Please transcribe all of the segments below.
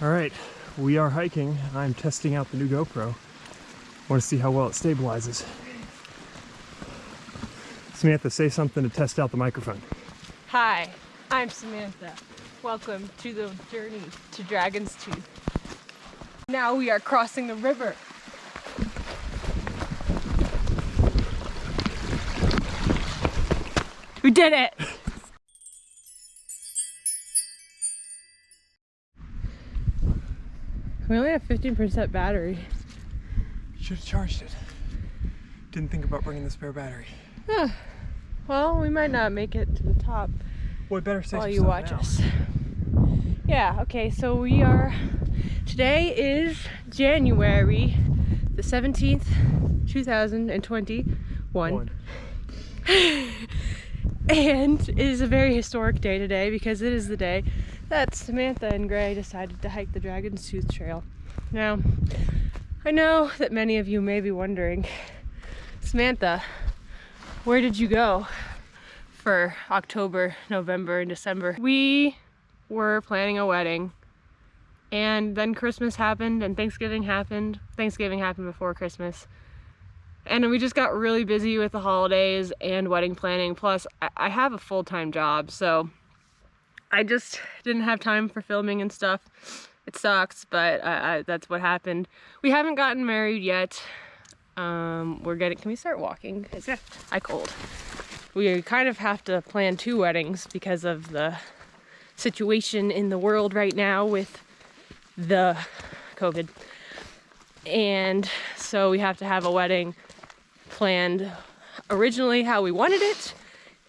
All right, we are hiking. I'm testing out the new GoPro. Want to see how well it stabilizes. Samantha, say something to test out the microphone. Hi, I'm Samantha. Welcome to the journey to Dragon's Tooth. Now we are crossing the river. We did it! We only have 15% battery. Should have charged it. Didn't think about bringing the spare battery. Well, we might not make it to the top Boy, better safe while you watch now. us. Yeah, okay, so we are, today is January the 17th, 2021. One. And it is a very historic day today because it is the day that Samantha and Gray decided to hike the Dragon's Tooth Trail. Now, I know that many of you may be wondering, Samantha, where did you go for October, November, and December? We were planning a wedding and then Christmas happened and Thanksgiving happened. Thanksgiving happened before Christmas. And we just got really busy with the holidays and wedding planning. Plus, I- have a full-time job, so I just didn't have time for filming and stuff. It sucks, but I, I, that's what happened. We haven't gotten married yet. Um, we're getting. Can we start walking? It's I cold. We kind of have to plan two weddings because of the situation in the world right now with the COVID. And so we have to have a wedding planned originally how we wanted it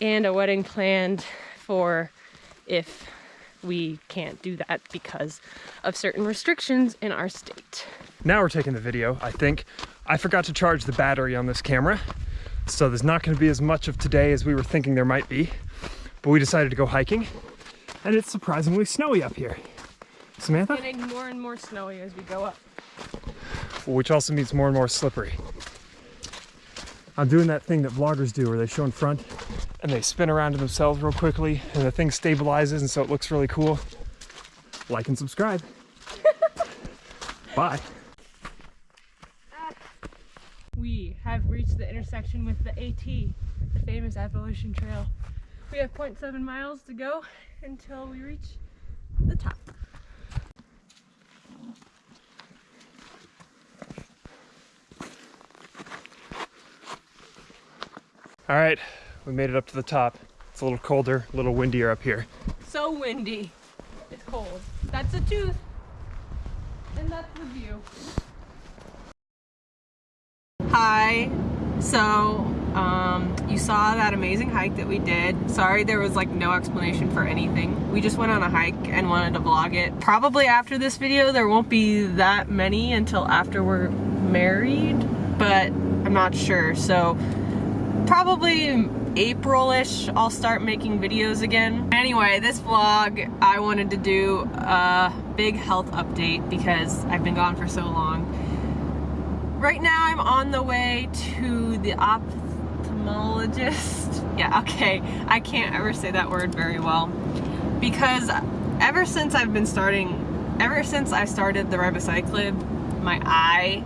and a wedding planned for if we can't do that because of certain restrictions in our state. Now we're taking the video, I think. I forgot to charge the battery on this camera, so there's not gonna be as much of today as we were thinking there might be. But we decided to go hiking, and it's surprisingly snowy up here. Samantha? Getting more and more snowy as we go up. Which also means more and more slippery. I'm doing that thing that vloggers do where they show in front and they spin around to themselves real quickly and the thing stabilizes and so it looks really cool. Like and subscribe. Bye. We have reached the intersection with the AT, the famous Appalachian Trail. We have 0.7 miles to go until we reach the top. All right, we made it up to the top. It's a little colder, a little windier up here. So windy. It's cold. That's a tooth. And that's the view. Hi. So, um, you saw that amazing hike that we did. Sorry there was like no explanation for anything. We just went on a hike and wanted to vlog it. Probably after this video there won't be that many until after we're married, but I'm not sure. So, probably April-ish I'll start making videos again. Anyway, this vlog I wanted to do a big health update because I've been gone for so long. Right now I'm on the way to the ophthalmologist. Yeah, okay, I can't ever say that word very well because ever since I've been starting, ever since I started the ribociclib, my eye,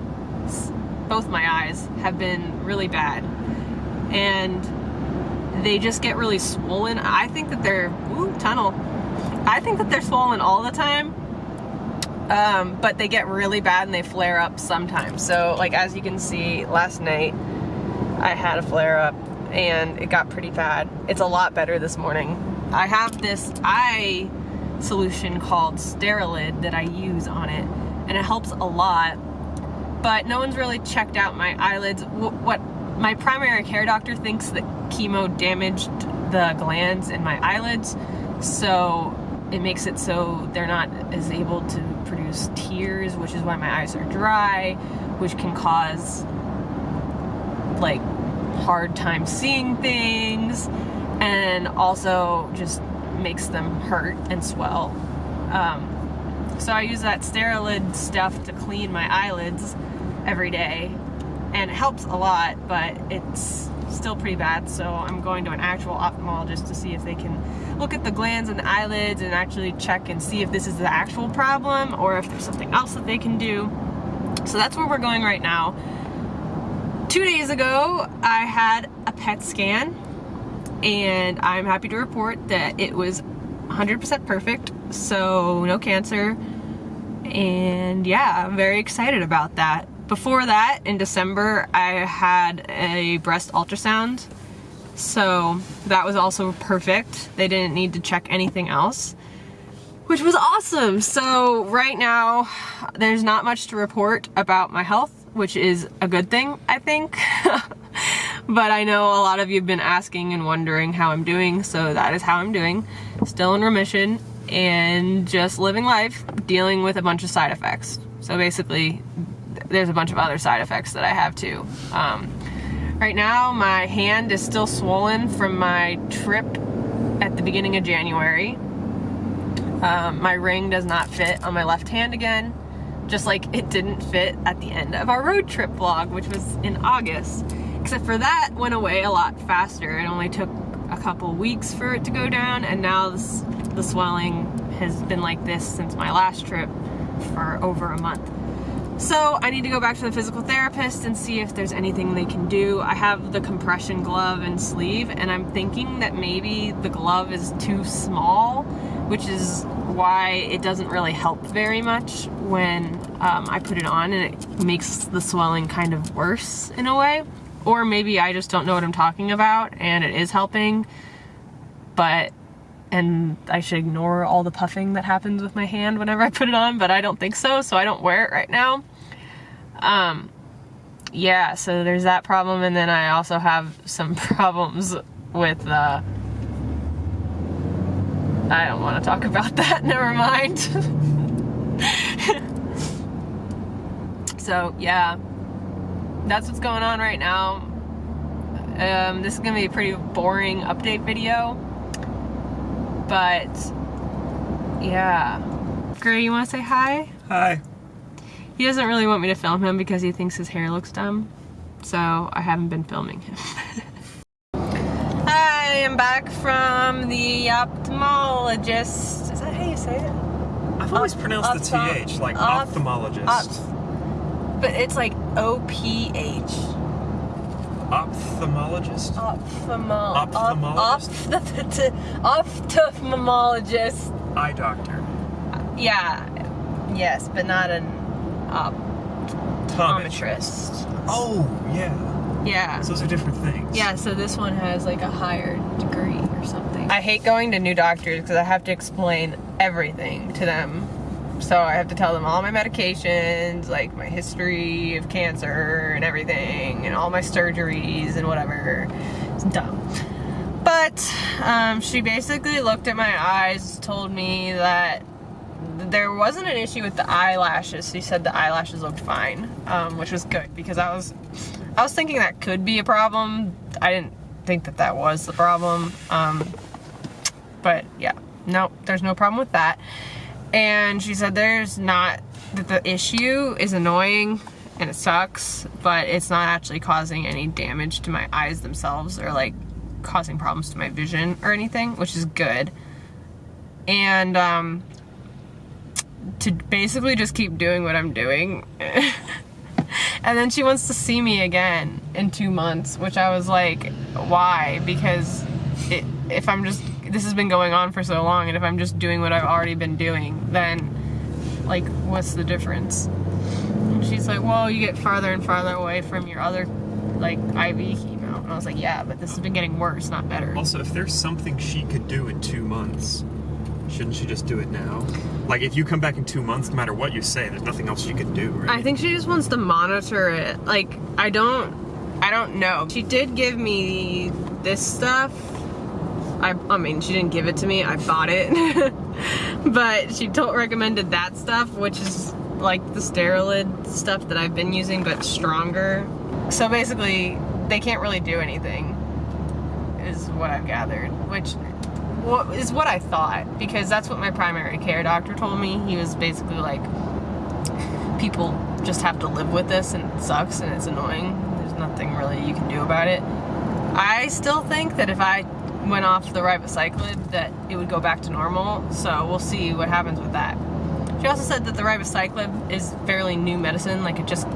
both my eyes have been really bad and they just get really swollen. I think that they're, ooh, tunnel. I think that they're swollen all the time, um, but they get really bad and they flare up sometimes. So like as you can see, last night I had a flare up and it got pretty bad. It's a lot better this morning. I have this eye solution called Sterilid that I use on it and it helps a lot, but no one's really checked out my eyelids. Wh- What my primary care doctor thinks that chemo damaged the glands in my eyelids, so it makes it so they're not as able to produce tears, which is why my eyes are dry, which can cause like hard time seeing things, and also just makes them hurt and swell. Um, so I use that Sterilid stuff to clean my eyelids every day and it helps a lot, but it's still pretty bad. So I'm going to an actual ophthalmologist to see if they can look at the glands and the eyelids and actually check and see if this is the actual problem or if there's something else that they can do. So that's where we're going right now. Two days ago, I had a PET scan and I'm happy to report that it was 100% perfect, so no cancer. And yeah, I'm very excited about that. Before that, in December, I had a breast ultrasound. So that was also perfect. They didn't need to check anything else, which was awesome. So right now, there's not much to report about my health, which is a good thing, I think. but I know a lot of you have been asking and wondering how I'm doing, so that is how I'm doing. Still in remission and just living life, dealing with a bunch of side effects. So basically, there's a bunch of other side effects that I have too. Um, right now, my hand is still swollen from my trip at the beginning of January. Um, my ring does not fit on my left hand again, just like it didn't fit at the end of our road trip vlog, which was in August. Except for that went away a lot faster. It only took a couple weeks for it to go down, and now this, the swelling has been like this since my last trip for over a month. So I need to go back to the physical therapist and see if there's anything they can do. I have the compression glove and sleeve and I'm thinking that maybe the glove is too small, which is why it doesn't really help very much when um, I put it on and it makes the swelling kind of worse in a way. Or maybe I just don't know what I'm talking about and it is helping, but and I should ignore all the puffing that happens with my hand whenever I put it on, but I don't think so, so I don't wear it right now. Um, yeah, so there's that problem, and then I also have some problems with, uh, I don't want to talk about that, never mind. so, yeah, that's what's going on right now. Um, this is going to be a pretty boring update video but yeah. Gray, you want to say hi? Hi. He doesn't really want me to film him because he thinks his hair looks dumb. So I haven't been filming him. Hi, I'm back from the ophthalmologist. Is that how you say it? I've always pronounced the TH, like ophthalmologist. but it's like O-P-H. Ophthalmologist? Ophthalmo Ophthalmologist? Ophthalmologist. Eye doctor. Yeah. Yes, but not an optometrist. Oh, yeah. Yeah. So those are different things. Yeah, so this one has like a higher degree or something. I hate going to new doctors because I have to explain everything to them so I have to tell them all my medications, like my history of cancer and everything, and all my surgeries and whatever. It's dumb. But um, she basically looked at my eyes, told me that there wasn't an issue with the eyelashes. She said the eyelashes looked fine, um, which was good because I was, I was thinking that could be a problem. I didn't think that that was the problem. Um, but yeah, no, there's no problem with that and she said there's not that the issue is annoying and it sucks but it's not actually causing any damage to my eyes themselves or like causing problems to my vision or anything which is good and um to basically just keep doing what I'm doing. And then she wants to see me again in two months which I was like why? Because it, if I'm just this has been going on for so long and if I'm just doing what I've already been doing then like what's the difference? And she's like well you get farther and farther away from your other like IV chemo. And I was like yeah but this has been getting worse not better. Also if there's something she could do in two months shouldn't she just do it now? Like if you come back in two months no matter what you say there's nothing else she can do right? I think she just wants to monitor it. Like I don't I don't know. She did give me this stuff. I, I mean, she didn't give it to me, I bought it. but she told, recommended that stuff, which is like the Sterilid stuff that I've been using, but stronger. So basically, they can't really do anything, is what I've gathered, which is what I thought, because that's what my primary care doctor told me. He was basically like, people just have to live with this and it sucks and it's annoying. There's nothing really you can do about it. I still think that if I went off the ribociclib that it would go back to normal, so we'll see what happens with that. She also said that the ribociclib is fairly new medicine, like it just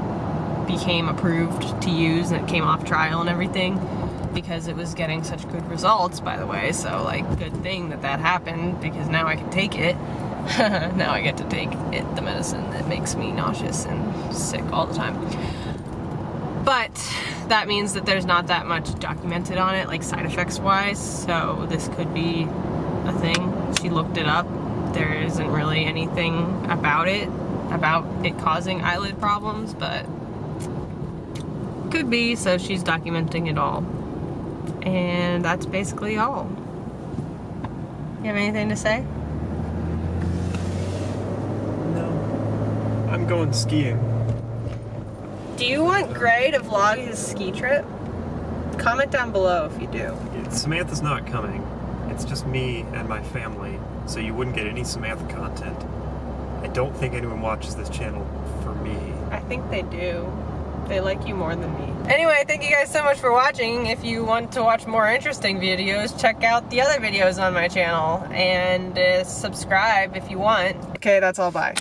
became approved to use and it came off trial and everything because it was getting such good results by the way so like good thing that that happened because now I can take it. Now I get to take it the medicine that makes me nauseous and sick all the time. But that means that there's not that much documented on it like side effects wise so this could be a thing. She looked it up. There isn't really anything about it about it causing eyelid problems but could be, so she's documenting it all. And that's basically all. You have anything to say? No. I'm going skiing. Do you want Gray to vlog his ski trip? Comment down below if you do. Samantha's not coming. It's just me and my family, so you wouldn't get any Samantha content. I don't think anyone watches this channel for me. I think they do. They like you more than me. Anyway, thank you guys so much for watching. If you want to watch more interesting videos, check out the other videos on my channel and uh, subscribe if you want. Okay, that's all. Bye.